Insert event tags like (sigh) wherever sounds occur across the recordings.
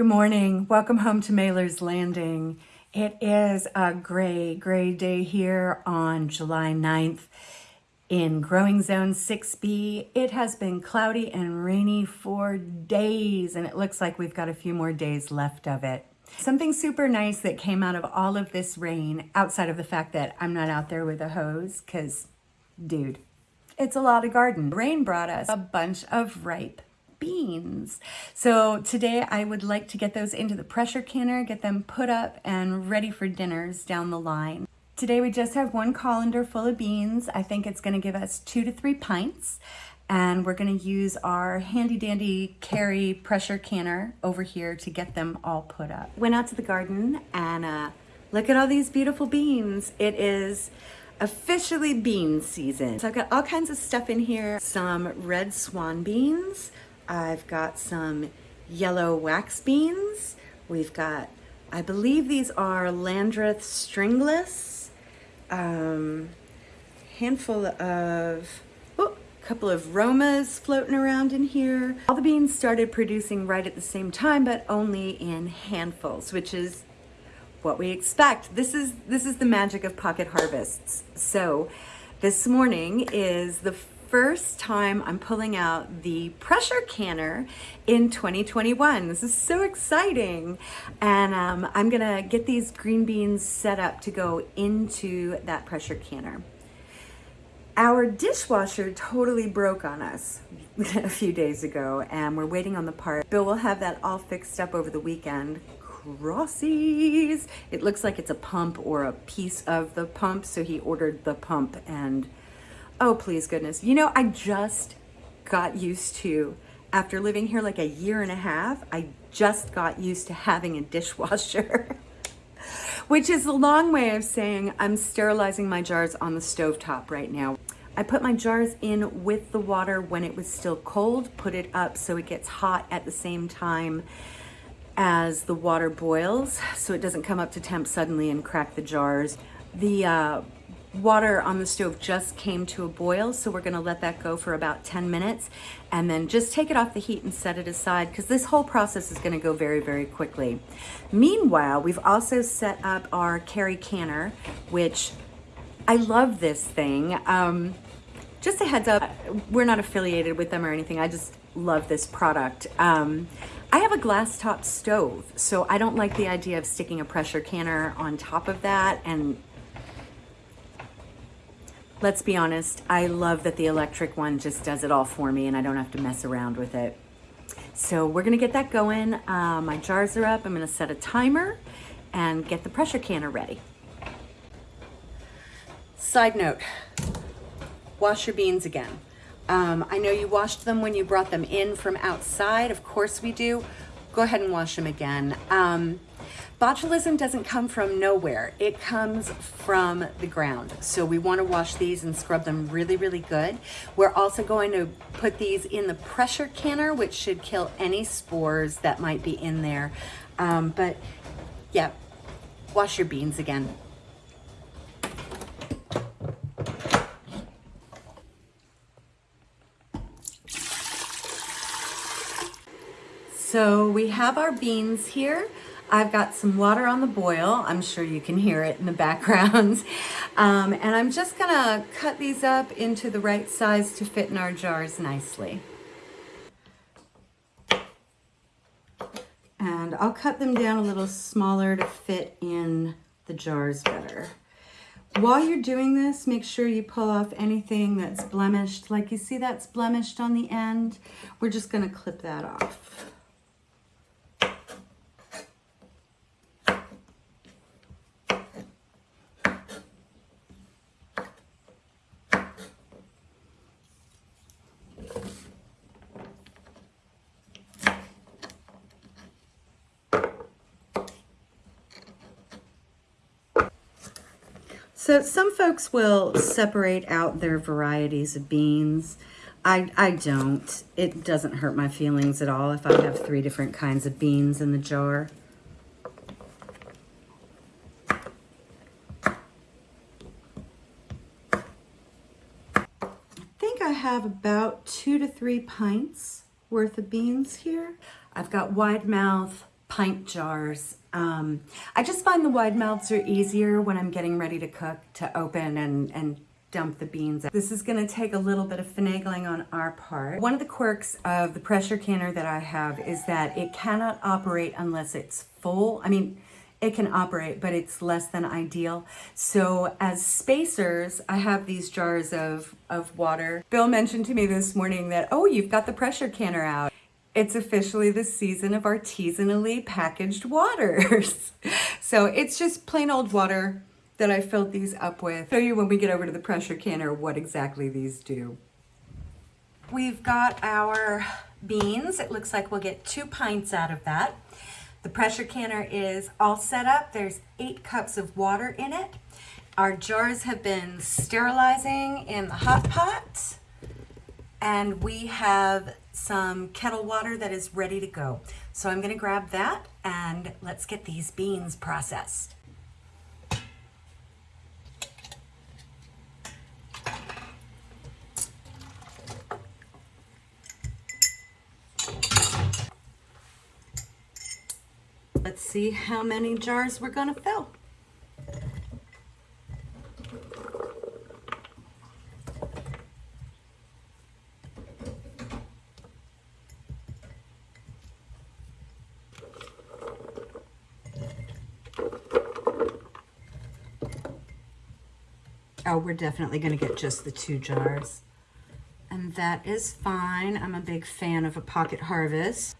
Good morning. Welcome home to Mailer's Landing. It is a gray, gray day here on July 9th in growing zone 6B. It has been cloudy and rainy for days and it looks like we've got a few more days left of it. Something super nice that came out of all of this rain, outside of the fact that I'm not out there with a hose, because, dude, it's a lot of garden. Rain brought us a bunch of ripe beans. So today I would like to get those into the pressure canner, get them put up and ready for dinners down the line. Today we just have one colander full of beans. I think it's gonna give us two to three pints and we're gonna use our handy dandy Carey pressure canner over here to get them all put up. Went out to the garden and uh, look at all these beautiful beans. It is officially bean season. So I've got all kinds of stuff in here. Some red swan beans. I've got some yellow wax beans. We've got, I believe these are Landreth stringless. Um, handful of oh, a couple of Romas floating around in here. All the beans started producing right at the same time, but only in handfuls, which is what we expect. This is, this is the magic of pocket harvests. So this morning is the first time I'm pulling out the pressure canner in 2021. This is so exciting. And um, I'm gonna get these green beans set up to go into that pressure canner. Our dishwasher totally broke on us (laughs) a few days ago and we're waiting on the part. Bill will have that all fixed up over the weekend. Crossies! It looks like it's a pump or a piece of the pump, so he ordered the pump and oh, please goodness. You know, I just got used to, after living here like a year and a half, I just got used to having a dishwasher. (laughs) which is a long way of saying I'm sterilizing my jars on the stove top right now. I put my jars in with the water when it was still cold, put it up so it gets hot at the same time as the water boils so it doesn't come up to temp suddenly and crack the jars. The uh, water on the stove just came to a boil, so we're gonna let that go for about 10 minutes and then just take it off the heat and set it aside because this whole process is gonna go very, very quickly. Meanwhile, we've also set up our Carey canner, which I love this thing. Um, just a heads up, we're not affiliated with them or anything. I just love this product. Um, I have a glass top stove, so I don't like the idea of sticking a pressure canner on top of that. And let's be honest, I love that the electric one just does it all for me and I don't have to mess around with it. So we're gonna get that going. Uh, my jars are up. I'm gonna set a timer and get the pressure canner ready. Side note, wash your beans again. Um, I know you washed them when you brought them in from outside. Of course we do. Go ahead and wash them again. Um, botulism doesn't come from nowhere. It comes from the ground. So we want to wash these and scrub them really, really good. We're also going to put these in the pressure canner, which should kill any spores that might be in there. Um, but yeah, wash your beans again. So we have our beans here. I've got some water on the boil. I'm sure you can hear it in the (laughs) background. Um, and I'm just gonna cut these up into the right size to fit in our jars nicely. And I'll cut them down a little smaller to fit in the jars better. While you're doing this, make sure you pull off anything that's blemished. Like you see that's blemished on the end. We're just gonna clip that off. So some folks will separate out their varieties of beans. I, I don't. It doesn't hurt my feelings at all if I have three different kinds of beans in the jar. I think I have about two to three pints worth of beans here. I've got wide mouth pint jars. Um, I just find the wide mouths are easier when I'm getting ready to cook to open and, and dump the beans. This is gonna take a little bit of finagling on our part. One of the quirks of the pressure canner that I have is that it cannot operate unless it's full. I mean, it can operate, but it's less than ideal. So as spacers, I have these jars of, of water. Bill mentioned to me this morning that, oh, you've got the pressure canner out. It's officially the season of artisanally packaged waters. (laughs) so it's just plain old water that I filled these up with. Show you when we get over to the pressure canner what exactly these do. We've got our beans. It looks like we'll get two pints out of that. The pressure canner is all set up. There's eight cups of water in it. Our jars have been sterilizing in the hot pot and we have some kettle water that is ready to go. So I'm gonna grab that and let's get these beans processed. Let's see how many jars we're gonna fill. Oh, we're definitely gonna get just the two jars. And that is fine. I'm a big fan of a pocket harvest.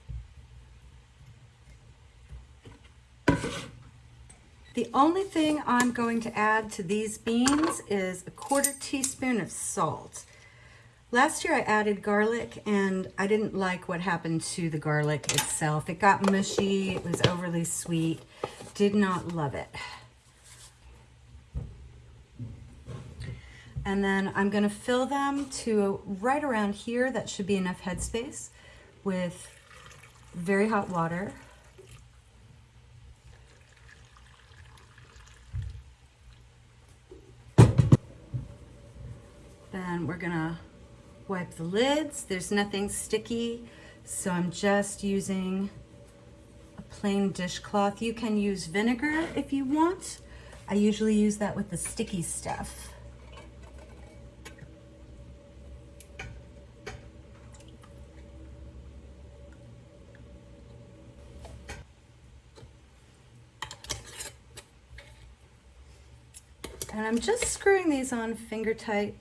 The only thing I'm going to add to these beans is a quarter teaspoon of salt. Last year I added garlic and I didn't like what happened to the garlic itself. It got mushy, it was overly sweet, did not love it. And then I'm gonna fill them to right around here, that should be enough headspace, with very hot water. Then we're gonna wipe the lids. There's nothing sticky, so I'm just using a plain dishcloth. You can use vinegar if you want. I usually use that with the sticky stuff. I'm just screwing these on finger tight.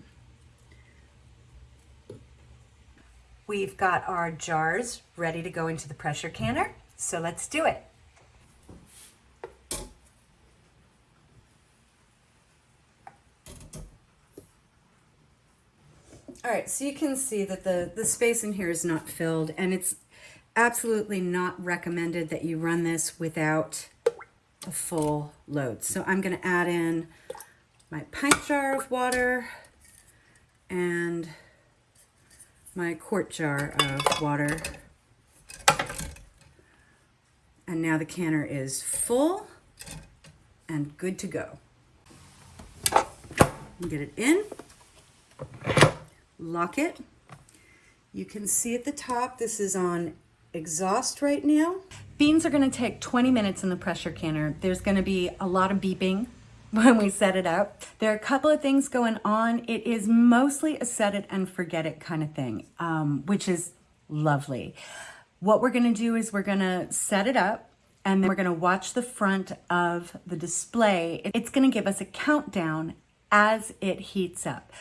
We've got our jars ready to go into the pressure canner, so let's do it. All right, so you can see that the, the space in here is not filled and it's absolutely not recommended that you run this without a full load. So I'm gonna add in my pint jar of water and my quart jar of water. And now the canner is full and good to go. Get it in, lock it. You can see at the top, this is on exhaust right now. Beans are gonna take 20 minutes in the pressure canner. There's gonna be a lot of beeping when we set it up. There are a couple of things going on. It is mostly a set it and forget it kind of thing, um, which is lovely. What we're gonna do is we're gonna set it up and then we're gonna watch the front of the display. It's gonna give us a countdown as it heats up.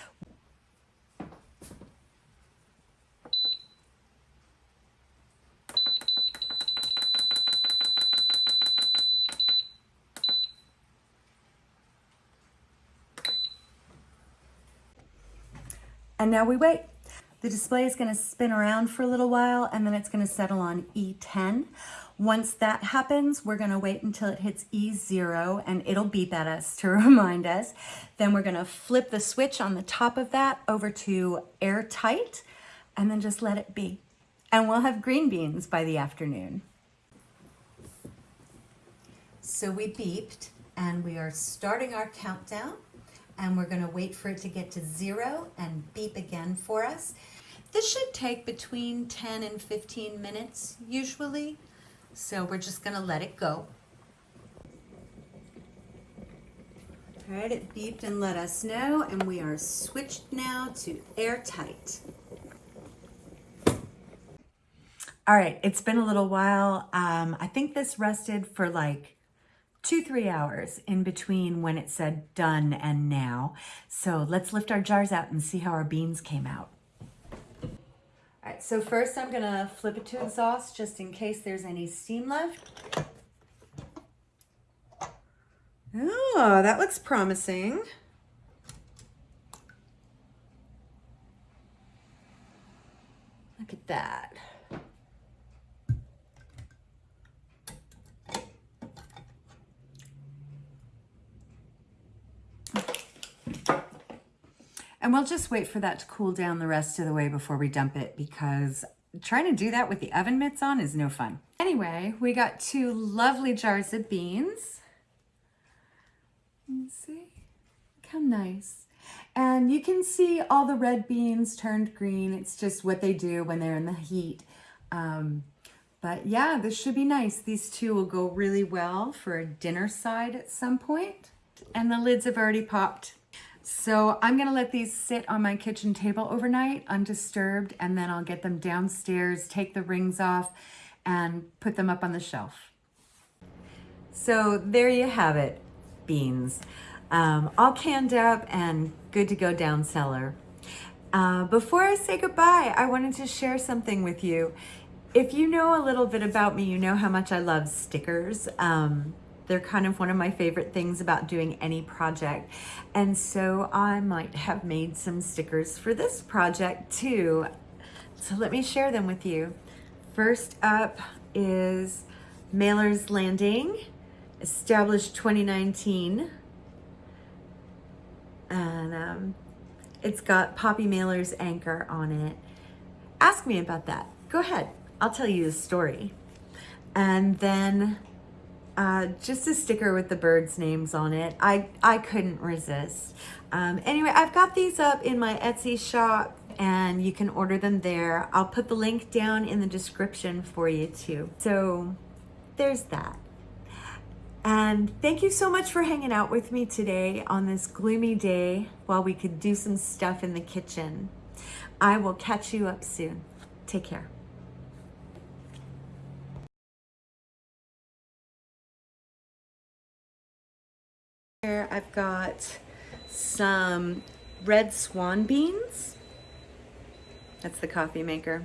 And now we wait. The display is gonna spin around for a little while and then it's gonna settle on E10. Once that happens, we're gonna wait until it hits E0 and it'll beep at us to (laughs) remind us. Then we're gonna flip the switch on the top of that over to airtight and then just let it be. And we'll have green beans by the afternoon. So we beeped and we are starting our countdown and we're gonna wait for it to get to zero and beep again for us. This should take between 10 and 15 minutes usually. So we're just gonna let it go. All right, it beeped and let us know, and we are switched now to airtight. All right, it's been a little while. Um, I think this rested for like two, three hours in between when it said done and now. So let's lift our jars out and see how our beans came out. All right, so first I'm gonna flip it to exhaust just in case there's any steam left. Oh, that looks promising. Look at that. And we'll just wait for that to cool down the rest of the way before we dump it because trying to do that with the oven mitts on is no fun. Anyway, we got two lovely jars of beans. Let's see, look how nice. And you can see all the red beans turned green. It's just what they do when they're in the heat. Um, but yeah, this should be nice. These two will go really well for a dinner side at some point. And the lids have already popped. So I'm gonna let these sit on my kitchen table overnight undisturbed and then I'll get them downstairs, take the rings off and put them up on the shelf. So there you have it, beans. Um, all canned up and good to go down cellar. Uh, before I say goodbye, I wanted to share something with you. If you know a little bit about me, you know how much I love stickers. Um, they're kind of one of my favorite things about doing any project. And so I might have made some stickers for this project too. So let me share them with you. First up is Mailer's Landing, established 2019. And um, it's got Poppy Mailer's anchor on it. Ask me about that. Go ahead. I'll tell you the story. And then uh, just a sticker with the birds' names on it. I, I couldn't resist. Um, anyway, I've got these up in my Etsy shop and you can order them there. I'll put the link down in the description for you too. So there's that. And thank you so much for hanging out with me today on this gloomy day while we could do some stuff in the kitchen. I will catch you up soon. Take care. Here I've got some red swan beans. That's the coffee maker.